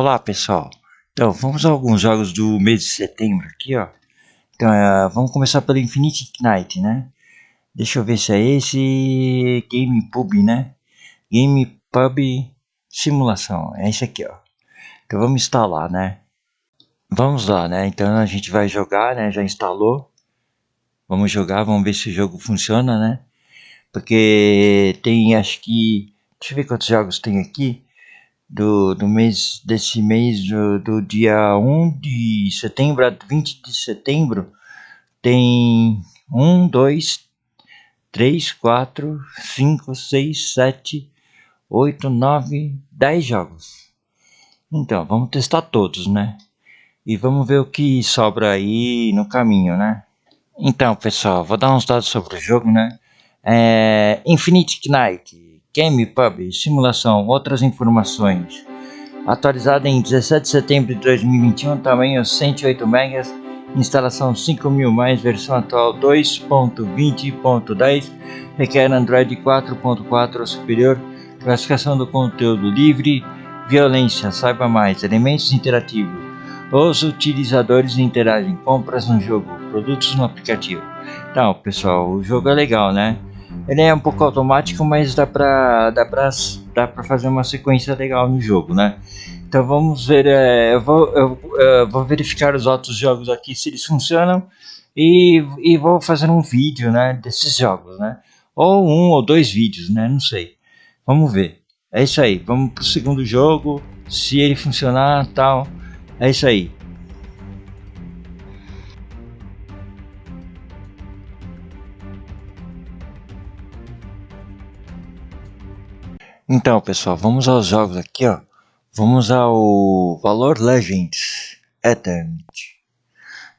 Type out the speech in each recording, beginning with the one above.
Olá pessoal, então vamos a alguns jogos do mês de setembro aqui ó. Então é, vamos começar pelo Infinity Knight né? Deixa eu ver se é esse Game Pub né? Game Pub Simulação, é esse aqui ó. Então vamos instalar né? Vamos lá né, então a gente vai jogar né, já instalou. Vamos jogar, vamos ver se o jogo funciona né? Porque tem acho que, deixa eu ver quantos jogos tem aqui do, do mês desse mês do, do dia 1 de setembro a 20 de setembro tem 1, 2, 3, 4, 5, 6, 7, 8, 9, 10 jogos. Então, vamos testar todos, né? E vamos ver o que sobra aí no caminho, né? Então, pessoal, vou dar uns dados sobre o jogo, né? É, Infinite Knight GamePub, simulação, outras informações. Atualizada em 17 de setembro de 2021, tamanho 108 MB, instalação 5000 mais, versão atual 2.20.10, requer Android 4.4 ou superior, classificação do conteúdo livre, violência, saiba mais, elementos interativos. Os utilizadores interagem, compras no jogo, produtos no aplicativo. Então, pessoal, o jogo é legal, né? Ele é um pouco automático, mas dá pra, dá pra, dá pra fazer uma sequência legal no jogo, né? Então vamos ver, é, eu, vou, eu, eu, vou verificar os outros jogos aqui se eles funcionam e, e vou fazer um vídeo, né, desses jogos, né? Ou um ou dois vídeos, né? Não sei. Vamos ver. É isso aí. Vamos pro segundo jogo. Se ele funcionar, tal. É isso aí. Então, pessoal, vamos aos jogos aqui, ó. Vamos ao Valor Legends Eternity.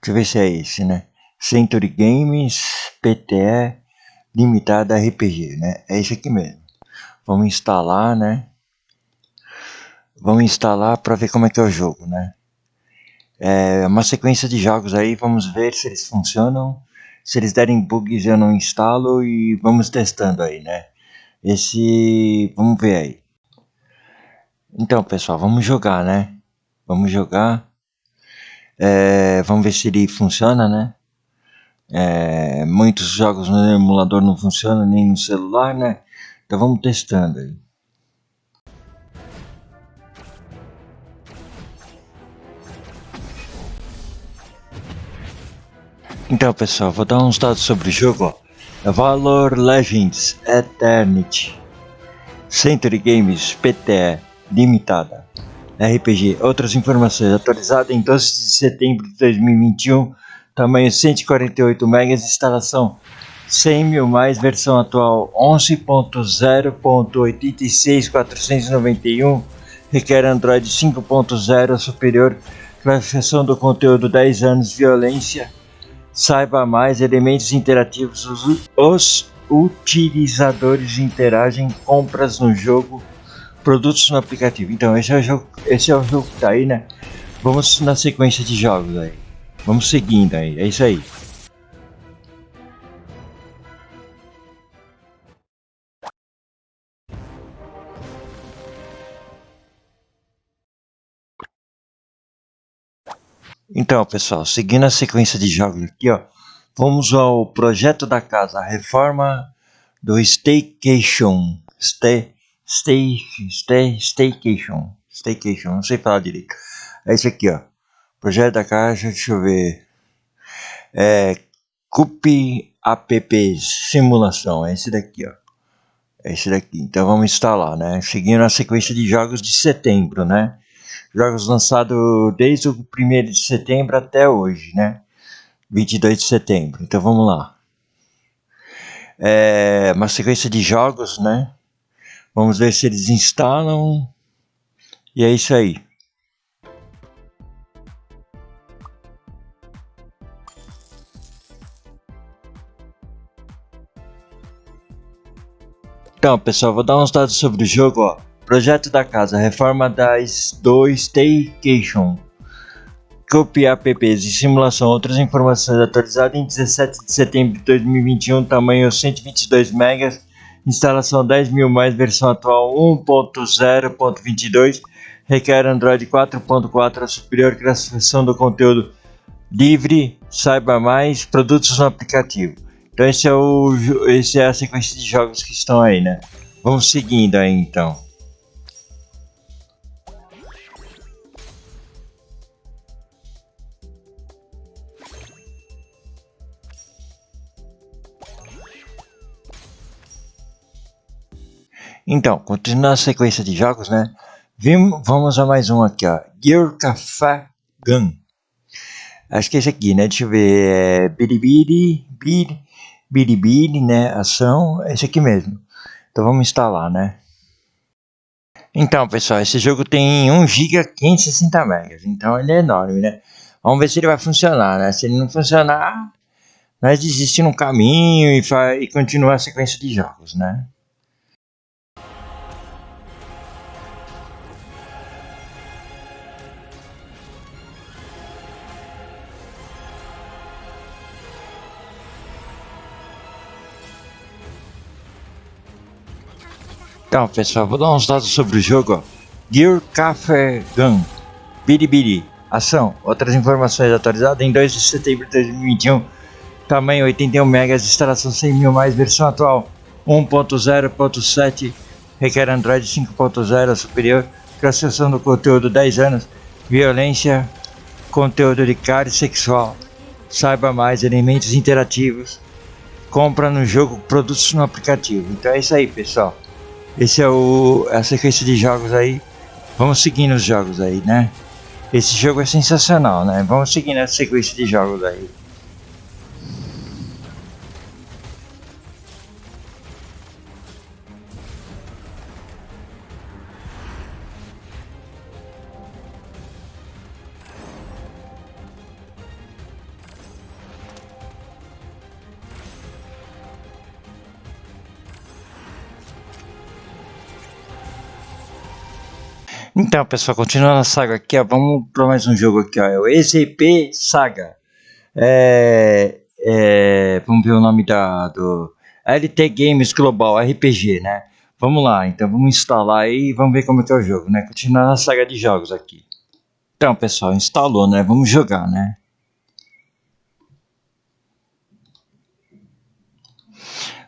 Deixa eu ver se é esse, né? Century Games PTE Limitada RPG, né? É esse aqui mesmo. Vamos instalar, né? Vamos instalar para ver como é que é o jogo, né? É uma sequência de jogos aí, vamos ver se eles funcionam. Se eles derem bugs eu não instalo e vamos testando aí, né? Esse vamos ver aí. Então pessoal vamos jogar né? Vamos jogar. É, vamos ver se ele funciona né? É, muitos jogos no emulador não funcionam nem no celular né? Então vamos testando aí. Então pessoal, vou dar uns dados sobre o jogo. Ó. Valor Legends Eternity. Century Games PTE Limitada. RPG Outras informações. Atualizada em 12 de setembro de 2021 Tamanho 148 MB Instalação 100 mil mais. Versão atual 11.0.86491 Requer Android 5.0 superior. Classificação do conteúdo 10 anos. Violência Saiba mais elementos interativos. Os, os utilizadores interagem compras no jogo, produtos no aplicativo. Então esse é o jogo, esse é o jogo que tá aí, né? Vamos na sequência de jogos aí. Vamos seguindo aí. É isso aí. Então, pessoal, seguindo a sequência de jogos aqui, ó, vamos ao projeto da casa, a reforma do Staycation. Stay, stay, stay, staycation. Staycation, não sei falar direito. É esse aqui, ó. Projeto da casa, deixa eu ver. É CUP app simulação, é esse daqui, ó. É esse daqui. Então vamos instalar, né? Seguindo a sequência de jogos de setembro, né? Jogos lançados desde o 1 de setembro até hoje, né? 22 de setembro. Então vamos lá. É uma sequência de jogos, né? Vamos ver se eles instalam. E é isso aí. Então, pessoal, vou dar uns dados sobre o jogo, ó. Projeto da casa, reforma das do Staycation. Copiar apps e simulação. Outras informações atualizadas em 17 de setembro de 2021, tamanho 122 MB, instalação 10 mil mais, versão atual 1.0.22, requer Android 4.4 a superior classificação do conteúdo livre, saiba mais, produtos no aplicativo. Então esse é, o, esse é a sequência de jogos que estão aí, né? Vamos seguindo aí então. Então, continuando a sequência de jogos, né? Vimos, vamos a mais um aqui, ó. Gun. Acho que é esse aqui, né? Deixa eu ver. É Biribiri, Bir, Biribiri, né? Ação. É esse aqui mesmo. Então vamos instalar, né? Então, pessoal, esse jogo tem 1 GB 560 MB. Então ele é enorme, né? Vamos ver se ele vai funcionar, né? Se ele não funcionar, nós desistimos no caminho e, e continua a sequência de jogos, né? Então, pessoal, vou dar uns dados sobre o jogo. Gear Café Gun, Biribiri, ação. Outras informações atualizadas em 2 de setembro de 2021. Tamanho 81 MB, instalação 100 mil mais, versão atual 1.0.7, requer Android 5.0 superior, classificação do conteúdo 10 anos, violência, conteúdo de cárie sexual. Saiba mais, elementos interativos. Compra no jogo, produtos no aplicativo. Então é isso aí, pessoal. Esse é o a sequência de jogos aí. Vamos seguindo os jogos aí, né? Esse jogo é sensacional, né? Vamos seguindo a sequência de jogos aí. Então, pessoal, continuando a saga aqui, ó, vamos para mais um jogo aqui, ó, é o EZP Saga. É, é, vamos ver o nome da, do LT Games Global RPG, né? Vamos lá, então vamos instalar aí e vamos ver como é que é o jogo, né? Continuando a saga de jogos aqui. Então, pessoal, instalou, né? Vamos jogar, né?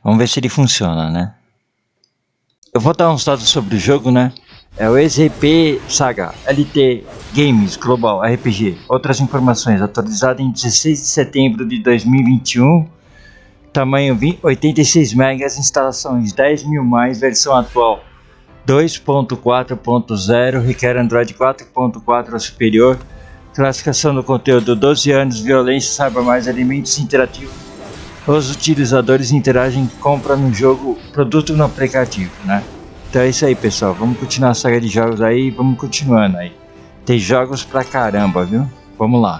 Vamos ver se ele funciona, né? Eu vou dar uns dados sobre o jogo, né? É o EZP Saga LT Games Global RPG. Outras informações atualizada em 16 de setembro de 2021. Tamanho 20, 86 MB, instalações 10 mil mais, versão atual 2.4.0, requer Android 4.4 ou superior. Classificação do conteúdo 12 anos, violência, saiba mais, alimentos interativos. Os utilizadores interagem compra no jogo, produto no aplicativo, né? Então é isso aí, pessoal. Vamos continuar a saga de jogos aí. Vamos continuando aí. Tem jogos pra caramba, viu? Vamos lá.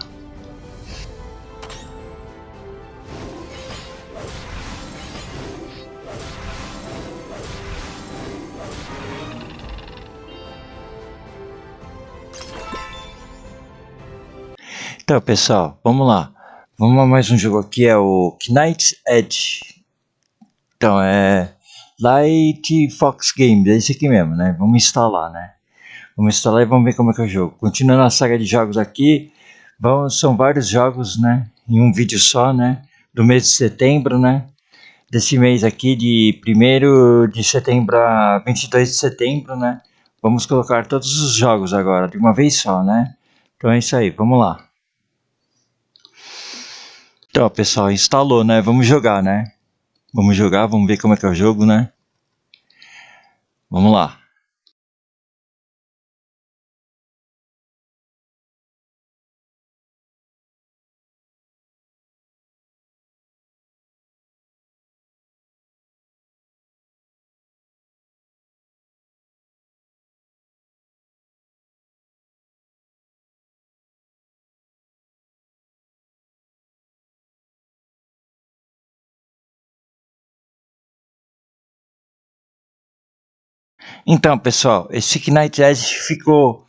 Então, pessoal, vamos lá. Vamos a mais um jogo aqui, é o Knight's Edge. Então, é Light Fox Games, é esse aqui mesmo, né? Vamos instalar, né? Vamos instalar e vamos ver como é que é o jogo. Continuando a saga de jogos aqui, vamos, são vários jogos, né? Em um vídeo só, né? Do mês de setembro, né? Desse mês aqui, de 1 de setembro a 22 de setembro, né? Vamos colocar todos os jogos agora, de uma vez só, né? Então é isso aí, vamos lá. Então, pessoal, instalou, né? Vamos jogar, né? Vamos jogar, vamos ver como é que é o jogo, né? Vamos lá. Então, pessoal, esse Knight Edge ficou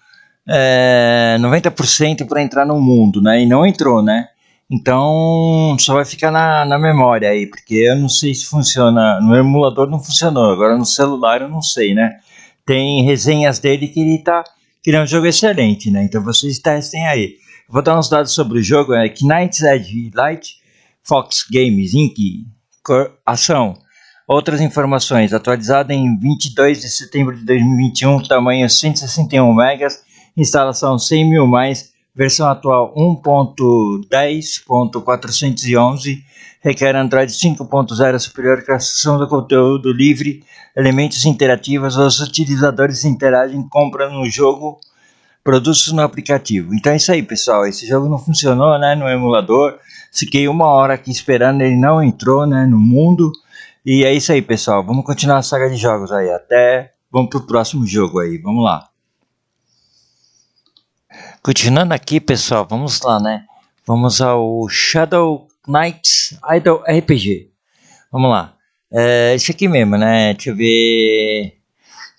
é, 90% para entrar no mundo, né? E não entrou, né? Então, só vai ficar na, na memória aí, porque eu não sei se funciona. No emulador não funcionou, agora no celular eu não sei, né? Tem resenhas dele que ele tá que é um jogo excelente, né? Então vocês testem aí. vou dar uns dados sobre o jogo, é Knight's Edge Light, Fox Games Inc. Ação. Outras informações, atualizada em 22 de setembro de 2021, tamanho 161 megas, instalação 100 mil mais, versão atual 1.10.411, requer Android 5.0 superior acessão do conteúdo livre, elementos interativos, os utilizadores interagem, compram no jogo, produtos no aplicativo. Então é isso aí, pessoal. Esse jogo não funcionou, né, no emulador. Fiquei uma hora aqui esperando, ele não entrou, né, no mundo. E é isso aí, pessoal. Vamos continuar a saga de jogos aí. Até vamos pro próximo jogo aí. Vamos lá. Continuando aqui, pessoal, vamos lá, né? Vamos ao Shadow Knights Idol RPG. Vamos lá. É, esse aqui mesmo, né? Deixa eu ver.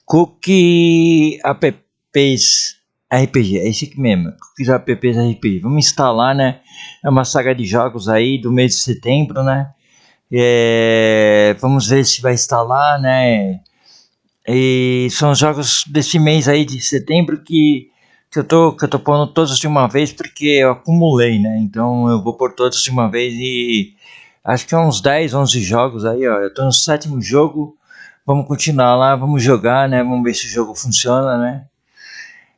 Cookie Apps RPG. É esse aqui mesmo. Cookies Apps RPG. Vamos instalar, né? É uma saga de jogos aí do mês de setembro, né? É, vamos ver se vai instalar, né? E são jogos desse mês aí de setembro que, que, eu, tô, que eu tô pondo todos de uma vez porque eu acumulei, né? Então eu vou pôr todos de uma vez e acho que é uns 10, 11 jogos aí, ó. Eu tô no sétimo jogo, vamos continuar lá, vamos jogar, né? Vamos ver se o jogo funciona, né?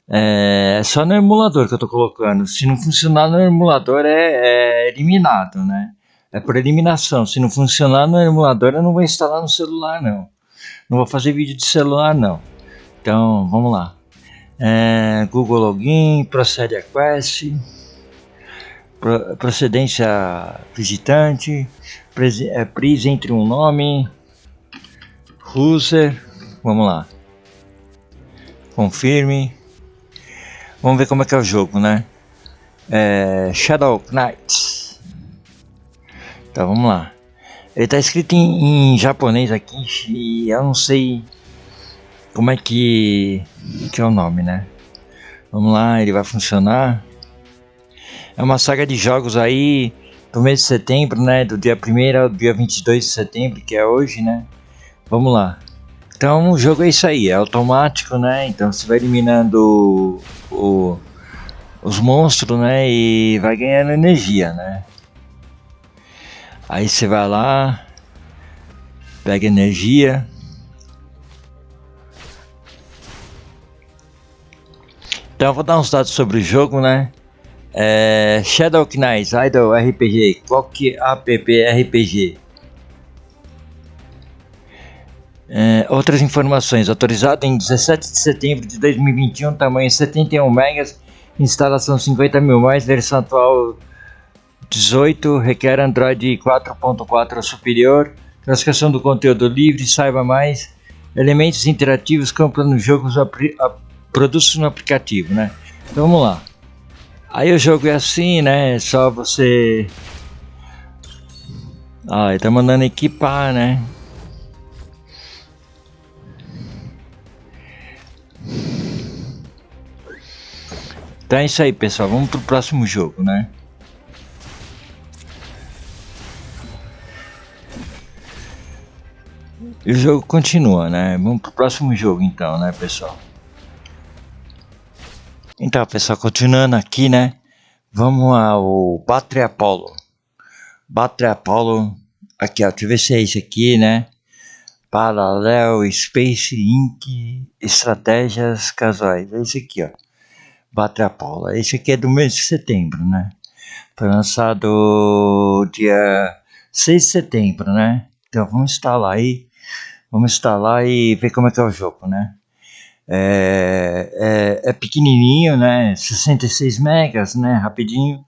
É só no emulador que eu tô colocando. Se não funcionar no emulador é, é eliminado, né? É por eliminação. Se não funcionar no emulador, eu não vou instalar no celular, não. Não vou fazer vídeo de celular, não. Então, vamos lá. É, Google Login, procede a quest, procedência visitante, é, pris entre um nome, user, vamos lá. Confirme. Vamos ver como é que é o jogo, né? É, Shadow Knights. Tá, vamos lá. Ele tá escrito em, em, japonês aqui e eu não sei como é que, que é o nome, né? Vamos lá, ele vai funcionar. É uma saga de jogos aí do mês de setembro, né? Do dia 1 ao dia 22 de setembro, que é hoje, né? Vamos lá. Então o jogo é isso aí, é automático, né? Então você vai eliminando o, o, os monstros, né? E vai ganhando energia, né? Aí você vai lá, pega energia. Então eu vou dar uns dados sobre o jogo, né? É, Shadow Knights Idol RPG, que app RPG. É, outras informações, autorizado em 17 de setembro de 2021, tamanho 71 megas, instalação 50 mil mais, versão atual 18 requer Android 4.4 ou superior. Classificação do conteúdo livre, saiba mais. Elementos interativos, compra no jogo, produtos no aplicativo, né? Então vamos lá. Aí o jogo é assim, né? É só você. Ah, ele tá mandando equipar, né? Então é isso aí, pessoal. Vamos pro próximo jogo, né? E o jogo continua, né? Vamos pro próximo jogo então, né, pessoal? Então, pessoal, continuando aqui, né? Vamos ao Battery Apollo. Battery Apollo, aqui ó, se é esse aqui, né? Parallel Space Inc. Estratégias Casuais. É esse aqui, ó. Battery Apollo. Esse aqui é do mês de setembro, né? Foi lançado dia 6 de setembro, né? Então vamos instalar aí Vamos instalar e ver como é que é o jogo, né? É, é, é pequenininho, né? 66 megas, né? Rapidinho.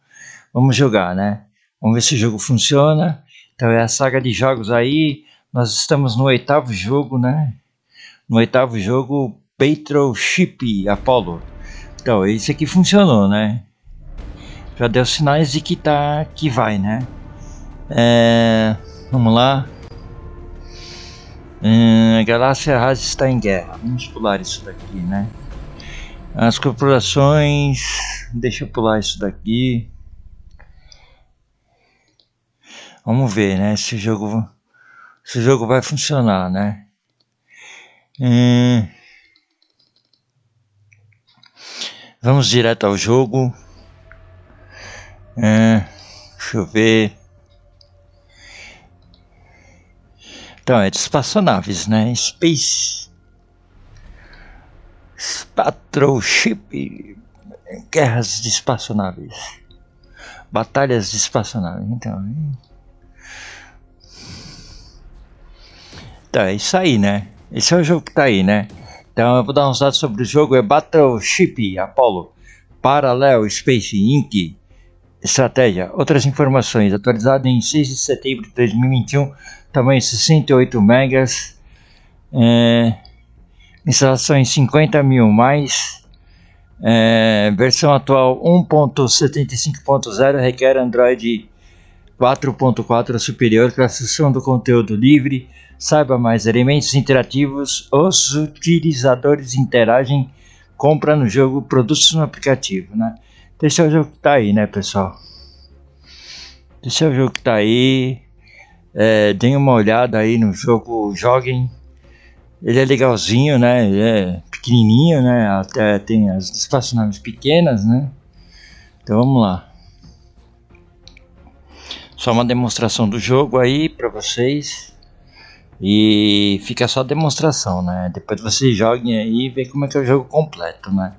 Vamos jogar, né? Vamos ver se o jogo funciona. Então é a saga de jogos aí. Nós estamos no oitavo jogo, né? No oitavo jogo, Chip Apollo. Então, esse aqui funcionou, né? Já deu sinais de que tá, que vai, né? É, vamos lá. Hum, a galáxia Haas está em guerra. Vamos pular isso daqui, né? As corporações. Deixa eu pular isso daqui. Vamos ver, né? Se o jogo, se o jogo vai funcionar, né? Hum, Vamos direto ao jogo. É, deixa eu ver. Então, é de espaçonaves, né? Space. Battleship. Guerras de espaçonaves. Batalhas de espaçonaves. Então. Então, é isso aí, né? Esse é o jogo que tá aí, né? Então eu vou dar uns dados sobre o jogo. É Battleship Apollo Parallel Space Inc. Estratégia. Outras informações. Atualizado em 6 de setembro de 2021. Tamanho 68 megas. É, instalação em 50 mil mais. É, versão atual 1.75.0 requer Android 4.4 superior. Classificação do conteúdo livre Saiba mais elementos interativos. Os utilizadores interagem, compra no jogo, produtos no aplicativo, né? É o jogo que tá aí, né, pessoal? É o jogo que tá aí. É, deem uma olhada aí no jogo, joguem. Ele é legalzinho, né? Ele é pequenininho, né? Até tem as espaçonaves pequenas, né? Então vamos lá. Só uma demonstração do jogo aí para vocês. E fica só demonstração, né? Depois vocês joguem aí e vê como é que é o jogo completo, né?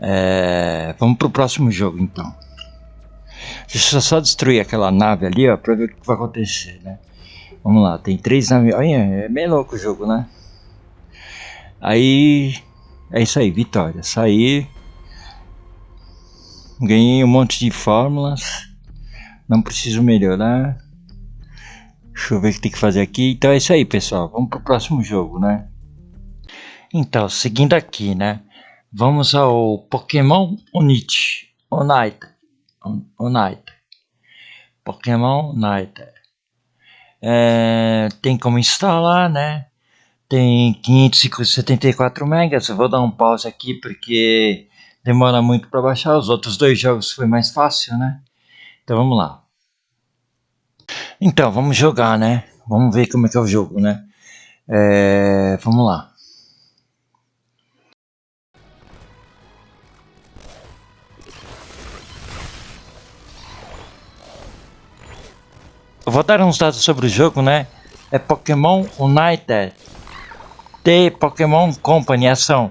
É... Vamos pro próximo jogo então. Deixa eu só destruir aquela nave ali, ó, pra ver o que vai acontecer, né? Vamos lá, tem três naves. Olha, é meio louco o jogo, né? Aí. É isso aí, vitória. Saí. Ganhei um monte de fórmulas. Não preciso melhorar. Deixa eu ver o que tem que fazer aqui. Então é isso aí, pessoal. Vamos para o próximo jogo, né? Então, seguindo aqui, né? Vamos ao Pokémon Unite. Unite. Unite. Pokémon Unite. É, tem como instalar, né? Tem 574 megas. Eu vou dar um pause aqui porque demora muito para baixar. Os outros dois jogos foi mais fácil, né? Então vamos lá. Então, vamos jogar, né? Vamos ver como é que é o jogo, né? É, vamos lá. Vou dar uns dados sobre o jogo, né? É Pokémon United. The Pokémon Company Ação.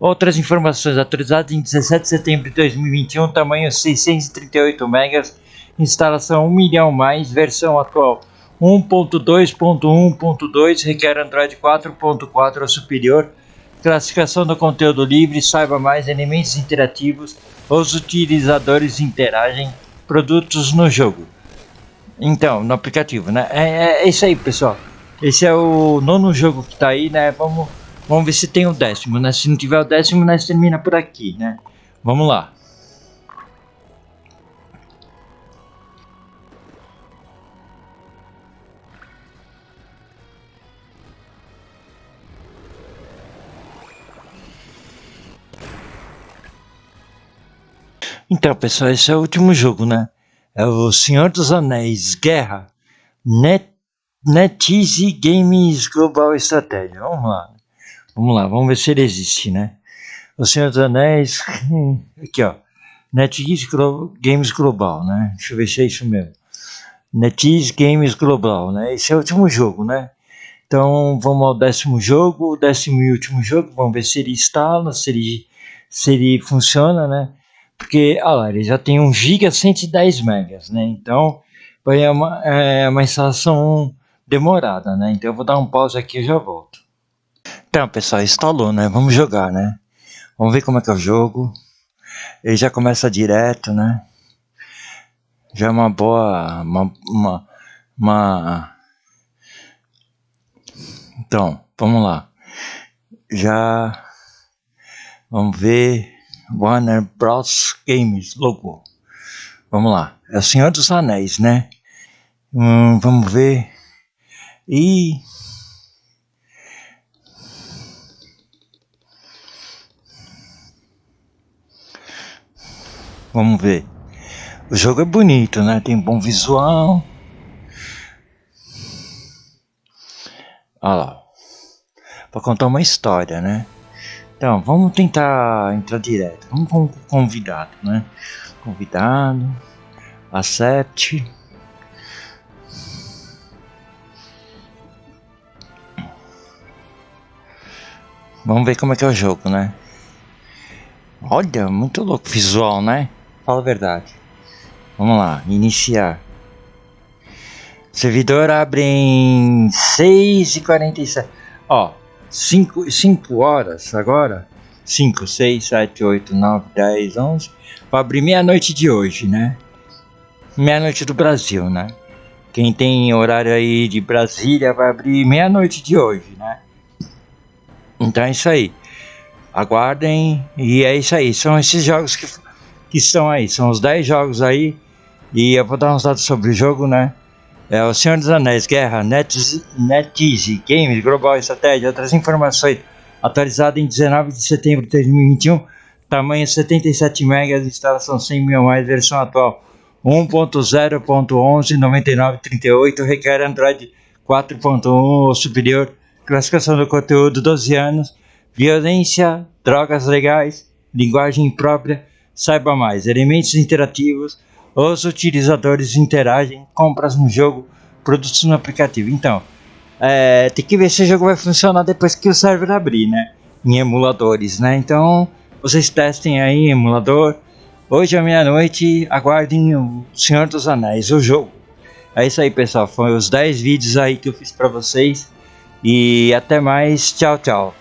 Outras informações atualizadas em 17 de setembro de 2021, tamanho 638 megas instalação 1 milhão mais, versão atual 1.2.1.2, requer Android 4.4 ou superior, classificação do conteúdo livre, saiba mais, elementos interativos, os utilizadores interagem, produtos no jogo. Então, no aplicativo, né? É, é, é isso aí, pessoal. Esse é o nono jogo que tá aí, né? Vamos, vamos ver se tem o décimo, né? Se não tiver o décimo, nós termina por aqui, né? Vamos lá. Então, pessoal, esse é o último jogo, né? É o Senhor dos Anéis Guerra Net, NetEasy Games Global Estratégia. Vamos lá. Vamos lá, vamos ver se ele existe, né? O Senhor dos Anéis. Aqui, ó. NetEase Games Global, né? Deixa eu ver se é isso mesmo. NetEase Games Global, né? Esse é o último jogo, né? Então vamos ao décimo jogo, décimo e último jogo. Vamos ver se ele instala, se ele, se ele funciona, né? Porque olha lá, ele já tem 1 GB 110 megas, né? Então vai uma, é uma instalação demorada, né? Então eu vou dar um pause aqui e já volto. Então pessoal, instalou, né? Vamos jogar, né? Vamos ver como é que é o jogo. Ele já começa direto, né? Já é uma boa, uma, uma, uma... Então, vamos lá. Já vamos ver Warner Bros. Games logo. Vamos lá. É o Senhor dos Anéis, né? Hum, vamos ver. E. Vamos ver. O jogo é bonito, né? Tem bom visual. Olha lá. Para contar uma história, né? Então, vamos tentar entrar direto. Vamos com convidado, né? Convidado. Accept. Vamos ver como é que é o jogo, né? Olha, muito louco visual, né? Fala a verdade. Vamos lá, iniciar. Servidor abre em 6h47. Ó, 5, 5 horas agora. 5, 6, 7, 8, 9, 10, 11. Para abrir meia-noite de hoje, né? Meia-noite do Brasil, né? Quem tem horário aí de Brasília vai abrir meia-noite de hoje, né? Então é isso aí. Aguardem e é isso aí. São esses jogos que, que estão aí. São os 10 jogos aí. E eu vou dar uns dados sobre o jogo, né? É o Senhor dos Anéis, Guerra, NetEase, NetEase Games, Global Estratégia, outras informações. Atualizado em 19 de setembro de 2021. Tamanho 77 MB, instalação 100 mil mais, versão atual 1.0.11.99.38, requer Android 4.1 ou superior, classificação do conteúdo 12 anos, violência, drogas legais, linguagem própria, saiba mais, elementos interativos, os utilizadores interagem, compras no jogo, produtos no aplicativo. Então, é, tem que ver se o jogo vai funcionar depois que o server abrir, né? Em emuladores, né? Então, vocês testem aí em emulador. Hoje à meia-noite, aguardem o Senhor dos Anéis, o jogo. É isso aí, pessoal. Foram os 10 vídeos aí que eu fiz para vocês. E até mais. Tchau, tchau.